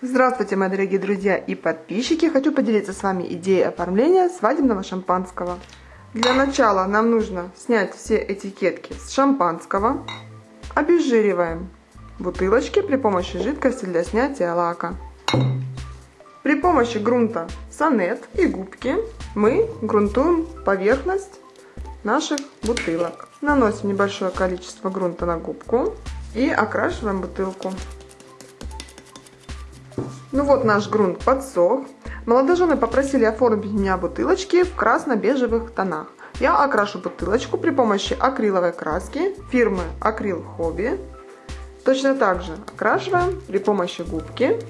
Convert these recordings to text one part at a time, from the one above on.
Здравствуйте, мои дорогие друзья и подписчики! Хочу поделиться с вами идеей оформления свадебного шампанского. Для начала нам нужно снять все этикетки с шампанского. Обезжириваем бутылочки при помощи жидкости для снятия лака. При помощи грунта сонет и губки мы грунтуем поверхность наших бутылок. Наносим небольшое количество грунта на губку и окрашиваем бутылку. Ну вот наш грунт подсох. Молодожены попросили оформить меня бутылочки в красно-бежевых тонах. Я окрашу бутылочку при помощи акриловой краски фирмы Акрил Хобби. Точно так же окрашиваем при помощи губки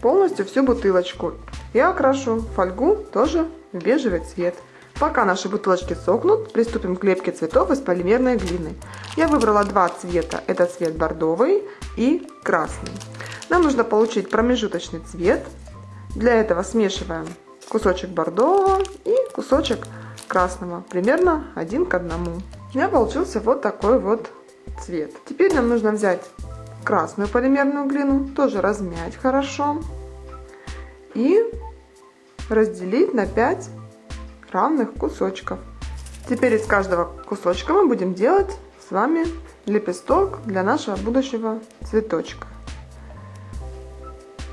полностью всю бутылочку. Я окрашу фольгу тоже в бежевый цвет. Пока наши бутылочки сохнут, приступим к лепке цветов из полимерной глины. Я выбрала два цвета. Это цвет бордовый и красный. Нам нужно получить промежуточный цвет. Для этого смешиваем кусочек бордового и кусочек красного, примерно один к одному. У меня получился вот такой вот цвет. Теперь нам нужно взять красную полимерную глину, тоже размять хорошо и разделить на 5 равных кусочков. Теперь из каждого кусочка мы будем делать с вами лепесток для нашего будущего цветочка.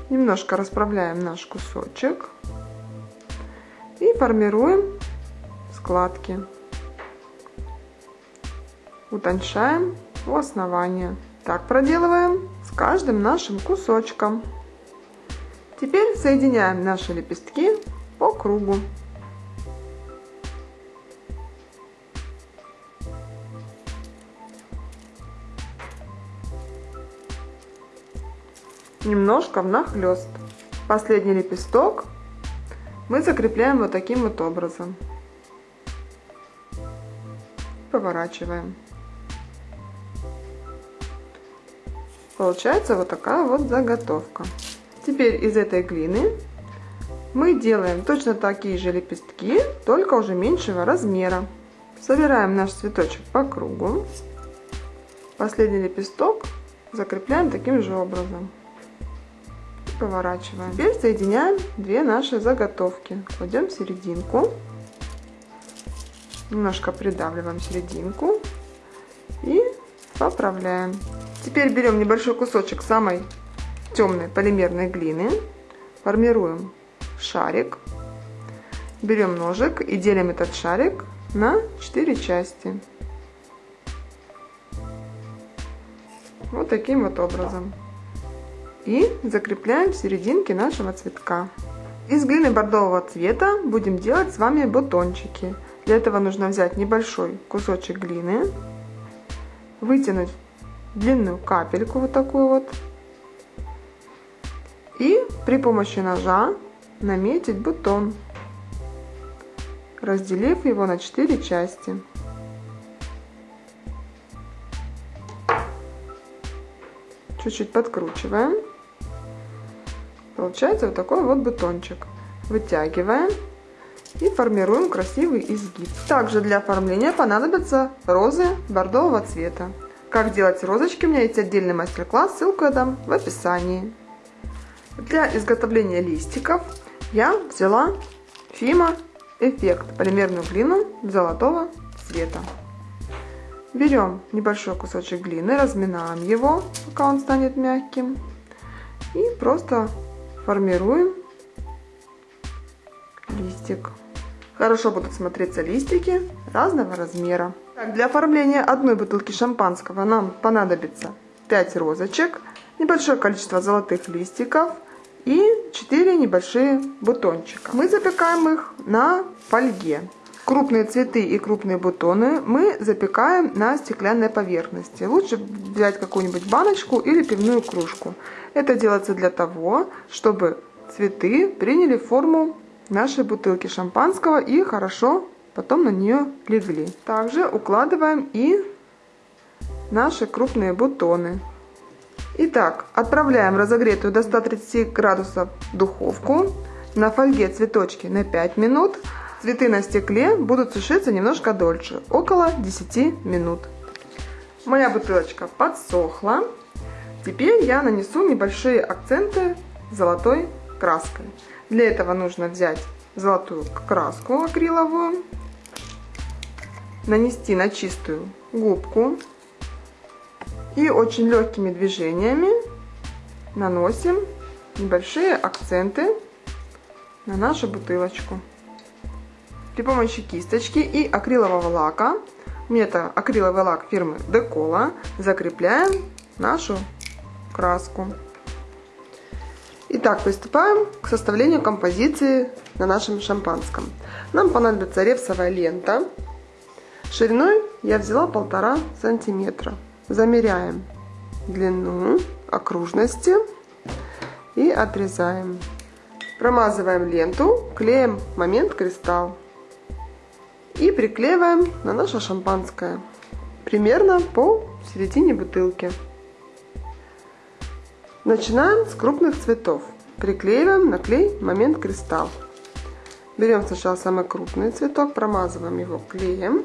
Немножко расправляем наш кусочек и формируем складки. Утончаем у основания. Так проделываем с каждым нашим кусочком. Теперь соединяем наши лепестки по кругу. Немножко внахлёст. Последний лепесток мы закрепляем вот таким вот образом. Поворачиваем. Получается вот такая вот заготовка. Теперь из этой глины мы делаем точно такие же лепестки, только уже меньшего размера. Собираем наш цветочек по кругу. Последний лепесток закрепляем таким же образом поворачиваем. Теперь соединяем две наши заготовки. Кладем серединку. Немножко придавливаем серединку. И поправляем. Теперь берем небольшой кусочек самой темной полимерной глины. Формируем шарик. Берем ножик и делим этот шарик на 4 части. Вот таким вот образом и закрепляем в серединке нашего цветка. Из глины бордового цвета будем делать с вами бутончики. Для этого нужно взять небольшой кусочек глины, вытянуть длинную капельку вот такую вот и при помощи ножа наметить бутон, разделив его на 4 части. Чуть-чуть подкручиваем. Получается вот такой вот бутончик. Вытягиваем и формируем красивый изгиб. Также для оформления понадобятся розы бордового цвета. Как делать розочки, у меня есть отдельный мастер-класс, ссылку я дам в описании. Для изготовления листиков я взяла Фима Эффект полимерную глину золотого цвета. Берем небольшой кусочек глины, разминаем его, пока он станет мягким. И просто формируем листик. Хорошо будут смотреться листики разного размера. Так, для оформления одной бутылки шампанского нам понадобится 5 розочек, небольшое количество золотых листиков и 4 небольшие бутончика. Мы запекаем их на фольге. Крупные цветы и крупные бутоны мы запекаем на стеклянной поверхности. Лучше взять какую-нибудь баночку или пивную кружку. Это делается для того, чтобы цветы приняли форму нашей бутылки шампанского и хорошо потом на нее легли. Также укладываем и наши крупные бутоны. Итак, отправляем разогретую до 130 градусов духовку. На фольге цветочки на 5 минут. Цветы на стекле будут сушиться немножко дольше, около 10 минут. Моя бутылочка подсохла. Теперь я нанесу небольшие акценты золотой краской. Для этого нужно взять золотую краску акриловую, нанести на чистую губку и очень легкими движениями наносим небольшие акценты на нашу бутылочку. При помощи кисточки и акрилового лака, мне это акриловый лак фирмы Декола, закрепляем нашу краску. Итак, приступаем к составлению композиции на нашем шампанском. Нам понадобится репсовая лента. Шириной я взяла полтора сантиметра. Замеряем длину окружности и отрезаем. Промазываем ленту, клеим момент кристалл и приклеиваем на наше шампанское примерно по середине бутылки. Начинаем с крупных цветов. Приклеиваем на клей момент кристалл. Берем сначала самый крупный цветок, промазываем его клеем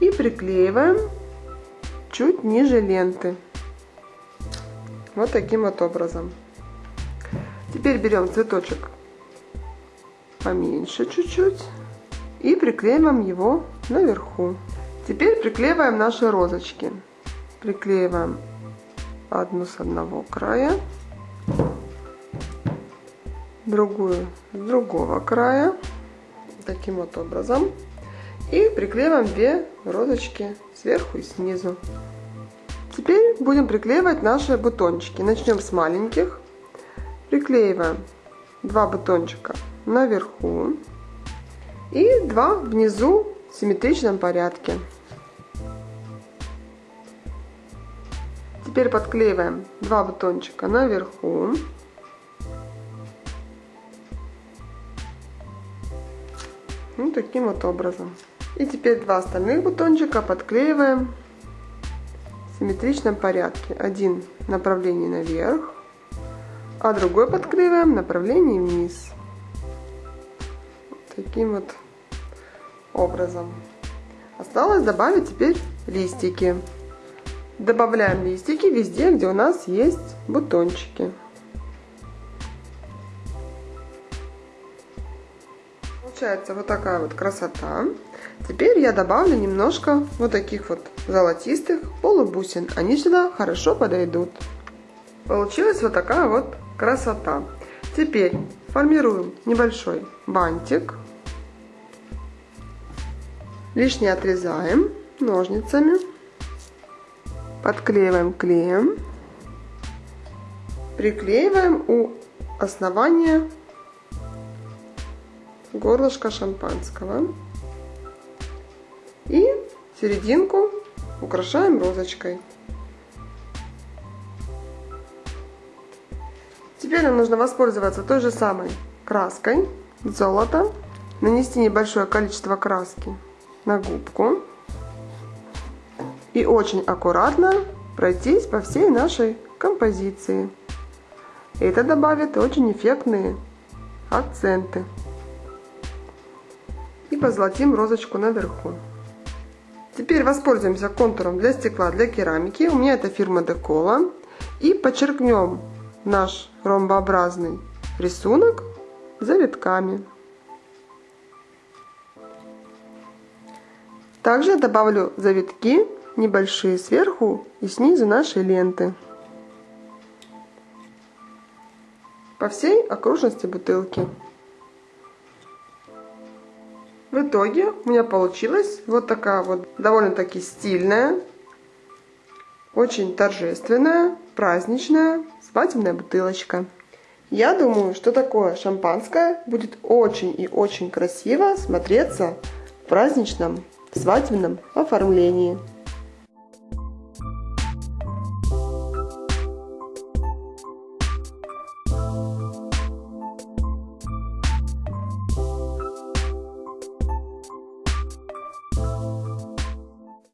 и приклеиваем чуть ниже ленты. Вот таким вот образом. Теперь берем цветочек поменьше чуть-чуть и приклеиваем его наверху. Теперь приклеиваем наши розочки. Приклеиваем одну с одного края, другую с другого края, таким вот образом. И приклеиваем две розочки сверху и снизу. Теперь будем приклеивать наши бутончики. Начнем с маленьких. Приклеиваем два бутончика наверху и два внизу в симметричном порядке. Теперь подклеиваем два бутончика наверху. Вот таким вот образом. И теперь два остальных бутончика подклеиваем в симметричном порядке. Один в направлении наверх, а другой подклеиваем в направлении вниз. Таким вот образом. Осталось добавить теперь листики. Добавляем листики везде, где у нас есть бутончики. Получается вот такая вот красота. Теперь я добавлю немножко вот таких вот золотистых полубусин. Они сюда хорошо подойдут. Получилась вот такая вот красота. Теперь формируем небольшой бантик. Лишнее отрезаем ножницами. Подклеиваем клеем. Приклеиваем у основания горлышка шампанского. И серединку украшаем розочкой. Теперь нам нужно воспользоваться той же самой краской золото. Нанести небольшое количество краски на губку и очень аккуратно пройтись по всей нашей композиции. Это добавит очень эффектные акценты. И позолотим розочку наверху. Теперь воспользуемся контуром для стекла, для керамики. У меня это фирма Декола. И подчеркнем наш ромбообразный рисунок завитками. Также добавлю завитки небольшие сверху и снизу нашей ленты. По всей окружности бутылки. В итоге у меня получилась вот такая вот довольно-таки стильная, очень торжественная, праздничная свадебная бутылочка. Я думаю, что такое шампанское будет очень и очень красиво смотреться в праздничном свадебном оформлении.